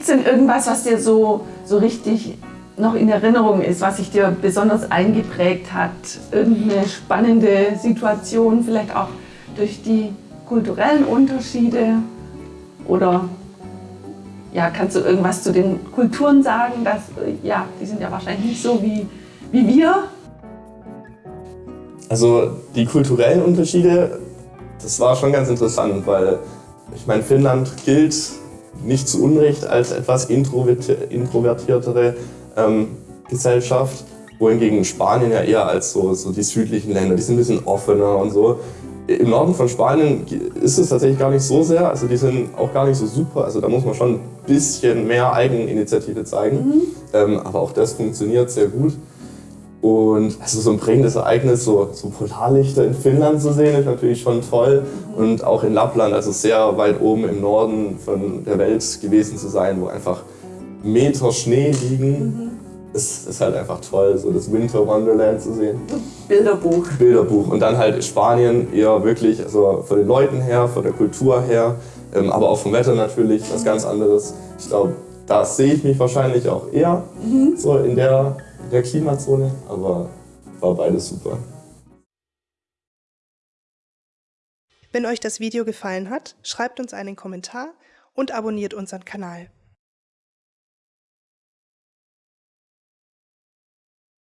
es denn irgendwas, was dir so, so richtig noch in Erinnerung ist, was sich dir besonders eingeprägt hat? Irgendeine spannende Situation, vielleicht auch durch die kulturellen Unterschiede? Oder ja, kannst du irgendwas zu den Kulturen sagen? Dass, ja, die sind ja wahrscheinlich nicht so wie, wie wir. Also die kulturellen Unterschiede, das war schon ganz interessant, weil ich meine, Finnland gilt nicht zu Unrecht als etwas introvertiertere ähm, Gesellschaft, wohingegen Spanien ja eher als so, so die südlichen Länder, die sind ein bisschen offener und so. Im Norden von Spanien ist es tatsächlich gar nicht so sehr, also die sind auch gar nicht so super, also da muss man schon ein bisschen mehr Eigeninitiative zeigen, mhm. ähm, aber auch das funktioniert sehr gut. Und also so ein prägendes Ereignis, so, so Polarlichter in Finnland zu sehen, ist natürlich schon toll. Und auch in Lappland, also sehr weit oben im Norden von der Welt gewesen zu sein, wo einfach Meter Schnee liegen. Mhm. Ist, ist halt einfach toll, so das Winter Wonderland zu sehen. Bilderbuch. Bilderbuch. Und dann halt Spanien eher wirklich, also von den Leuten her, von der Kultur her, ähm, aber auch vom Wetter natürlich, was ganz anderes. Ich glaube, da sehe ich mich wahrscheinlich auch eher mhm. so in der, der Klimazone, aber war beides super. Wenn euch das Video gefallen hat, schreibt uns einen Kommentar und abonniert unseren Kanal.